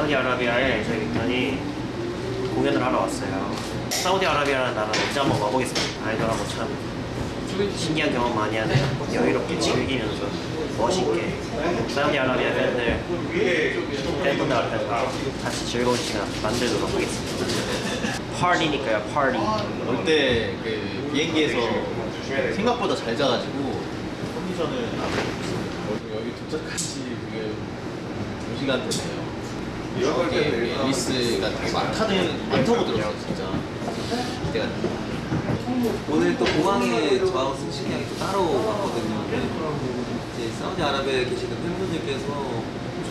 사우디아라비아에 저희 빅턴이 공연을 하러 왔어요. 사우디아라비아라는 나라 진짜 한번 와보겠습니다. 아이돌하고 참 신기한 경험 많이 하는 여유롭게 즐기면서 멋있게 사우디아라비아 팬들 팬분들 앞에서 같이 즐거운 시간 만들도록 하겠습니다. 파티니까요, 파티. 올때그 비행기에서 생각보다 잘 자가지고 컨디션을 여기 도착하지 그게 2시간 되네요. 여기 앨리스가 되게 많다는 많다고 들었어요 진짜. 됩니다. 오늘 또 공항에 저하고 승식이 형이 또 따로 왔거든요. 이제 사우디아라비아에 계시는 팬분들께서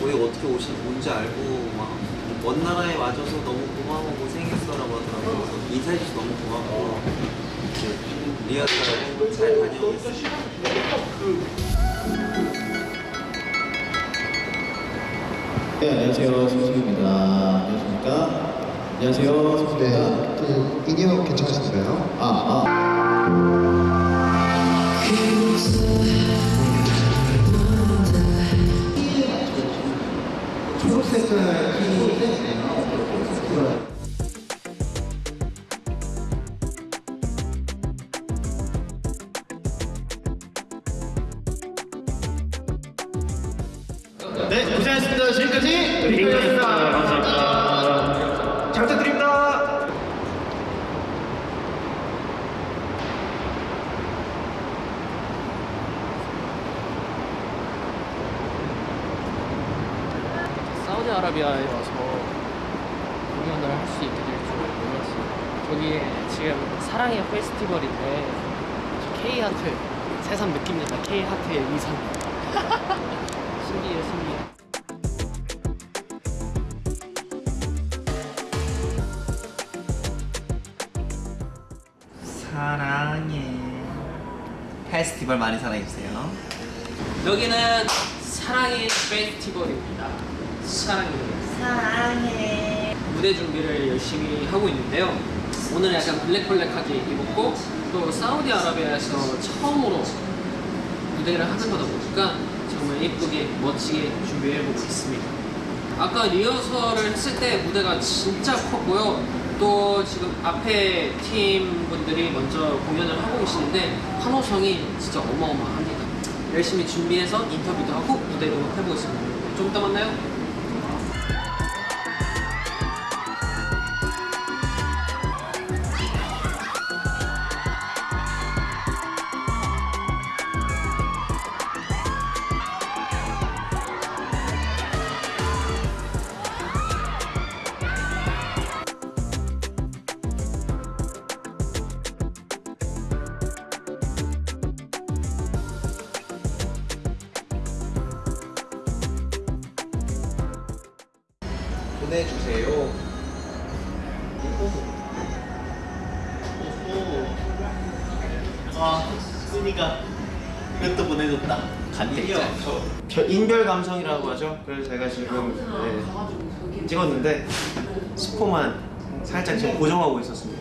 저희 어떻게 오신 뭔지 알고 막먼 나라에 와줘서 너무 고마워 고생했어 라고 하더라고요. 그래서 인사해줘서 너무 고맙고 이제 리허설 잘 다녀오겠습니다. 네 안녕하세요 승식입니다. 안녕하십니까? 안녕하세요 승식입니다. 네, 그 인이어 괜찮으신가요? 아 아. 초록색 네 고생하셨습니다. 지금까지 빅턴입니다. 감사합니다. 잘 부탁드립니다. 사우디아라비아에 와서 공연을 할 수 있게 될 줄 몰랐어요. 저기 지금 사랑의 페스티벌인데 K하트 새삼 느낍니다. K하트의 위상. 신기해. 사랑해. 페스티벌 많이 사랑해주세요. 여기는 사랑의 페스티벌입니다. 사랑해. 사랑해. 무대 준비를 열심히 하고 있는데요. 오늘 약간 블랙블랙하게 입었고 또 사우디아라비아에서 처음으로 무대를 하는 거다 보니까 정말 예쁘게 멋지게 준비해보고 있습니다. 아까 리허설을 했을 때 무대가 진짜 컸고요. 또 지금 앞에 팀 분들이 먼저 공연을 하고 계시는데 환호성이 진짜 어마어마합니다. 열심히 준비해서 인터뷰도 하고 무대도 해보겠습니다. 좀 이따 만나요. 보내주세요. 아 순이가 이것도 보내줬다. 간택자. 저 인별 감성이라고 하죠. 그래서 제가 지금 네, 찍었는데 스포만 살짝 지금 고정하고 있었습니다.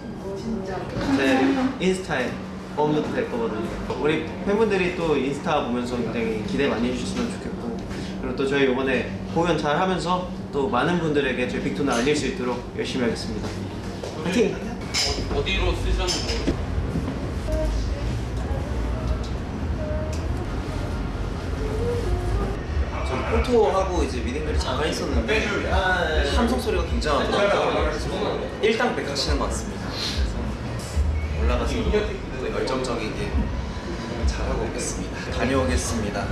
제 인스타에 업로드 될 거거든요. 우리 팬분들이 또 인스타 보면서 굉장히 기대 많이 해주셨으면 좋겠고 그리고 또 저희 이번에 공연 잘 하면서 또 많은 분들에게 저희 빅톤을 알릴 수 있도록 열심히 하겠습니다. 파이팅! 어 디로 쓰셨는지 전 포토하고 이제 미팅들이 잠깐 있었는데 함성 소리가 굉장하더라고요. 일당백학 치는 것 같습니다. 그래서 올라가서 또 열정적이게 잘하고 오겠습니다. 다녀오겠습니다.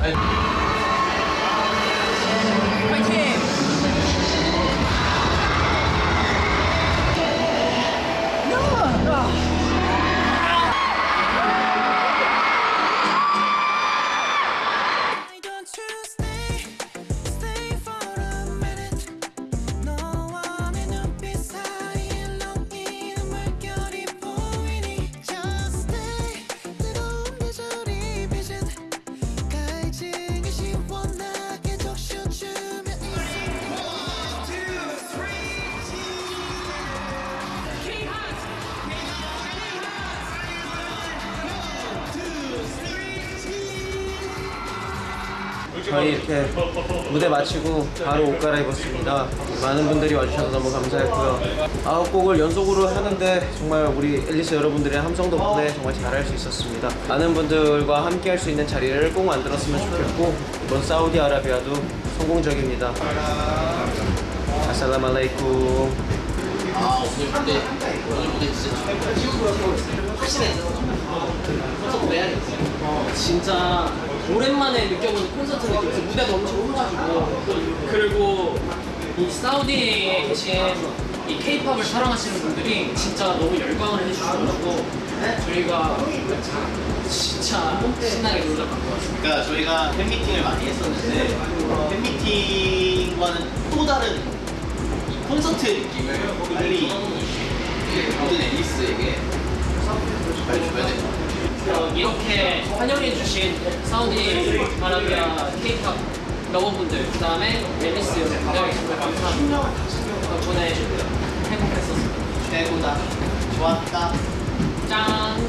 저희 이렇게 무대 마치고 바로 옷 갈아입었습니다. 많은 분들이 와주셔서 너무 감사했고요. 아홉 곡을 연속으로 하는데 정말 우리 앨리스 여러분들의 함성 덕분에 정말 잘할 수 있었습니다. 많은 분들과 함께 할 수 있는 자리를 꼭 만들었으면 좋겠고 이번 사우디아라비아도 성공적입니다. 아살라말레이쿰. 아 오늘 무대 오늘 무대 진짜 확실해 콘서트 해야겠어 어, 진짜 오랜만에 느껴보는 콘서트 느낌에서 무대도 엄청 커가지고. 그리고 이 사우디에 계신 이 케이팝을 사랑하시는 분들이 진짜 너무 열광을 해주셔가지고. 저희가 진짜 신나게 놀러 간 것 같습니다. 그러니까 저희가 팬미팅을 많이 했었는데 팬미팅과는 또 다른 이 콘서트 느낌을 빨리 모든 앨리스에게 빨리 줘야 될것 같아요. 어, 이렇게 환영해주신 사우디 아라비아 케이팝 러버분들 그 다음에 앨리스 여러분들 정말 감사합니다 덕분에 행복했었습니다 최고다. 좋았다. 짠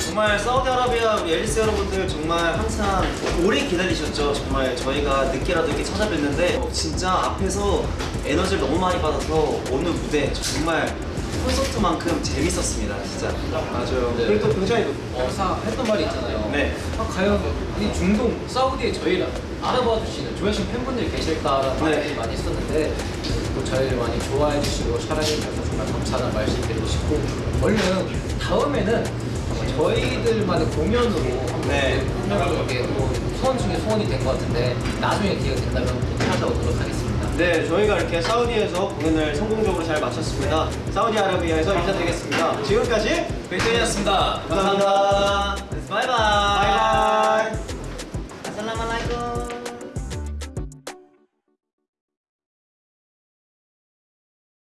정말 사우디아라비아 우리 앨리스 여러분들 정말 항상 오래 기다리셨죠. 정말 저희가 늦게라도 이렇게 찾아뵀는데 어, 진짜 앞에서 에너지를 너무 많이 받아서 오늘 무대 정말 콘서트만큼 재밌었습니다. 진짜. 맞아요. 네. 그리고 또 굉장히 어, 사 했던 말이 있잖아요. 네. 아, 과연 이 중동 사우디에 저희를 알아봐 주시는 좋아하시는 팬분들이 계실까라는 네. 말들이 많이 있었는데 또 저희를 많이 좋아해 주시고 사랑해 주셔서 정말 감사하다는 말씀 드리고 싶고 얼른 다음에는 저희들만의 공연으로 네. 이렇게 뭐 소원 중에 소원이 된 것 같은데 나중에 기회가 된다면 또 찾아오도록 하겠습니다. 네, 저희가 이렇게 사우디에서 공연을 성공적으로 잘 마쳤습니다. 사우디아라비아에서 인사드리겠습니다. 지금까지 백세이였습니다 감사합니다. 바이바이. 바이바이.